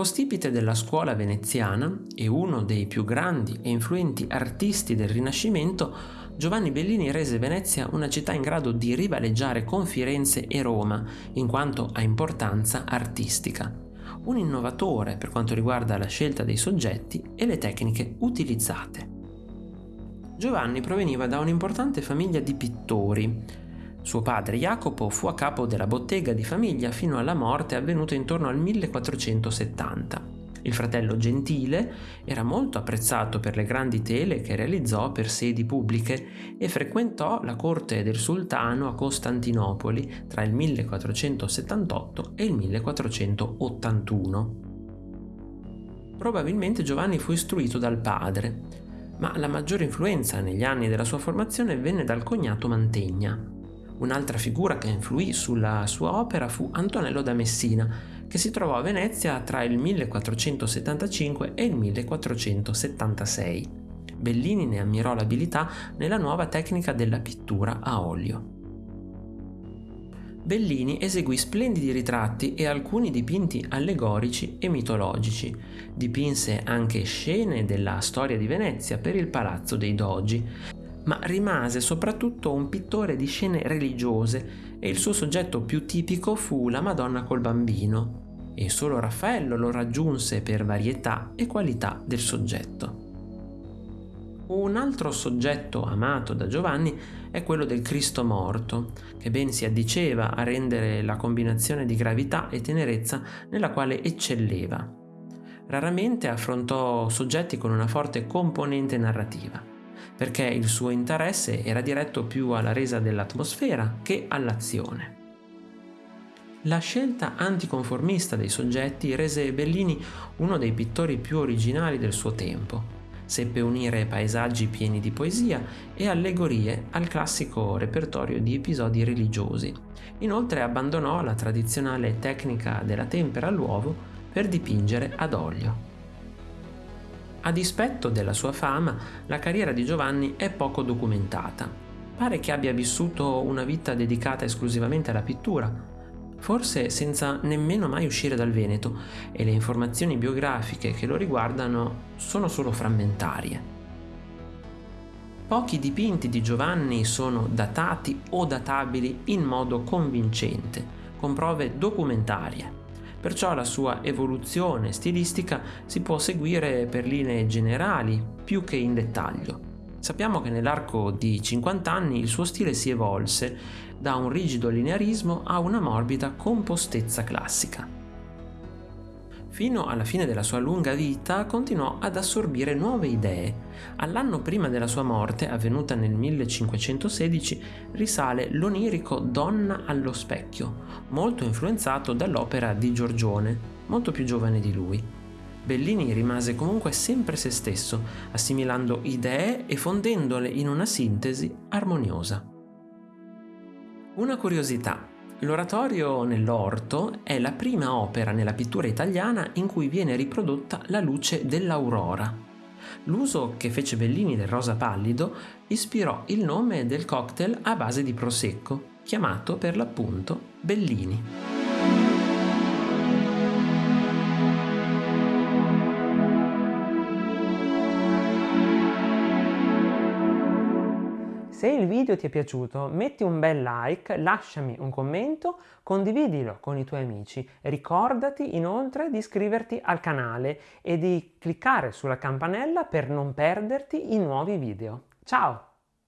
Capostipite della scuola veneziana e uno dei più grandi e influenti artisti del Rinascimento, Giovanni Bellini rese Venezia una città in grado di rivaleggiare con Firenze e Roma in quanto a importanza artistica. Un innovatore per quanto riguarda la scelta dei soggetti e le tecniche utilizzate. Giovanni proveniva da un'importante famiglia di pittori, suo padre Jacopo fu a capo della bottega di famiglia fino alla morte avvenuta intorno al 1470. Il fratello Gentile era molto apprezzato per le grandi tele che realizzò per sedi pubbliche e frequentò la corte del sultano a Costantinopoli tra il 1478 e il 1481. Probabilmente Giovanni fu istruito dal padre, ma la maggiore influenza negli anni della sua formazione venne dal cognato Mantegna. Un'altra figura che influì sulla sua opera fu Antonello da Messina, che si trovò a Venezia tra il 1475 e il 1476. Bellini ne ammirò l'abilità nella nuova tecnica della pittura a olio. Bellini eseguì splendidi ritratti e alcuni dipinti allegorici e mitologici. Dipinse anche scene della storia di Venezia per il Palazzo dei Dogi ma rimase soprattutto un pittore di scene religiose e il suo soggetto più tipico fu la Madonna col bambino, e solo Raffaello lo raggiunse per varietà e qualità del soggetto. Un altro soggetto amato da Giovanni è quello del Cristo morto, che ben si addiceva a rendere la combinazione di gravità e tenerezza nella quale eccelleva. Raramente affrontò soggetti con una forte componente narrativa perché il suo interesse era diretto più alla resa dell'atmosfera che all'azione. La scelta anticonformista dei soggetti rese Bellini uno dei pittori più originali del suo tempo. Seppe unire paesaggi pieni di poesia e allegorie al classico repertorio di episodi religiosi. Inoltre abbandonò la tradizionale tecnica della tempera all'uovo per dipingere ad olio. A dispetto della sua fama, la carriera di Giovanni è poco documentata. Pare che abbia vissuto una vita dedicata esclusivamente alla pittura, forse senza nemmeno mai uscire dal Veneto, e le informazioni biografiche che lo riguardano sono solo frammentarie. Pochi dipinti di Giovanni sono datati o databili in modo convincente, con prove documentarie perciò la sua evoluzione stilistica si può seguire per linee generali più che in dettaglio. Sappiamo che nell'arco di 50 anni il suo stile si evolse da un rigido linearismo a una morbida compostezza classica. Fino alla fine della sua lunga vita continuò ad assorbire nuove idee. All'anno prima della sua morte, avvenuta nel 1516, risale l'onirico Donna allo specchio, molto influenzato dall'opera di Giorgione, molto più giovane di lui. Bellini rimase comunque sempre se stesso, assimilando idee e fondendole in una sintesi armoniosa. Una curiosità. L'oratorio nell'orto è la prima opera nella pittura italiana in cui viene riprodotta la luce dell'aurora. L'uso che fece Bellini del rosa pallido ispirò il nome del cocktail a base di prosecco, chiamato per l'appunto Bellini. Se il video ti è piaciuto metti un bel like, lasciami un commento, condividilo con i tuoi amici. Ricordati inoltre di iscriverti al canale e di cliccare sulla campanella per non perderti i nuovi video. Ciao!